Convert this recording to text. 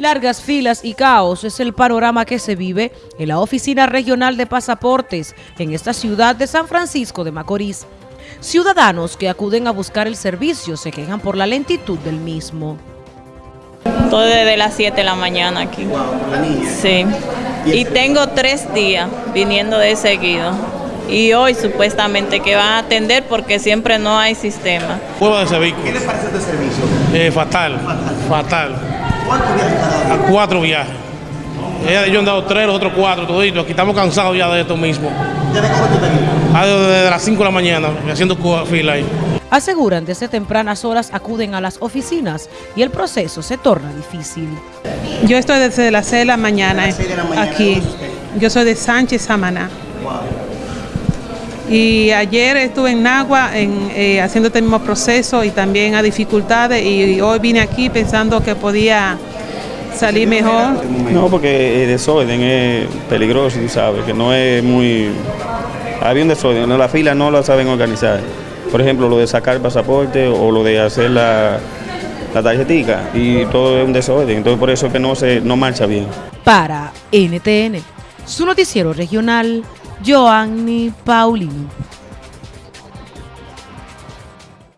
Largas filas y caos es el panorama que se vive en la Oficina Regional de Pasaportes en esta ciudad de San Francisco de Macorís. Ciudadanos que acuden a buscar el servicio se quejan por la lentitud del mismo. Todo desde las 7 de la mañana aquí. Sí. Y tengo tres días viniendo de seguido. Y hoy supuestamente que van a atender porque siempre no hay sistema. de ¿Qué le parece este servicio? Eh, fatal, fatal. ¿Cuántos viajes cada A cuatro viajes. Ellos han dado tres, los otros cuatro, toditos. Aquí estamos cansados ya de esto mismo. ¿Desde cuándo tú? Ah, Desde las 5 de la mañana, haciendo fila ahí. Aseguran desde tempranas horas acuden a las oficinas y el proceso se torna difícil. Yo estoy desde las 6 de la mañana, las seis de la mañana, aquí. Yo soy de Sánchez Samaná. Y ayer estuve en Nagua en, eh, haciendo este mismo proceso y también a dificultades y hoy vine aquí pensando que podía salir mejor. No, porque el desorden es peligroso, tú sabes, que no es muy... Había un desorden, no, la fila no la saben organizar. Por ejemplo, lo de sacar el pasaporte o lo de hacer la, la tarjetica y todo es un desorden, entonces por eso es que no, se, no marcha bien. Para NTN, su noticiero regional, Joanny Paulino.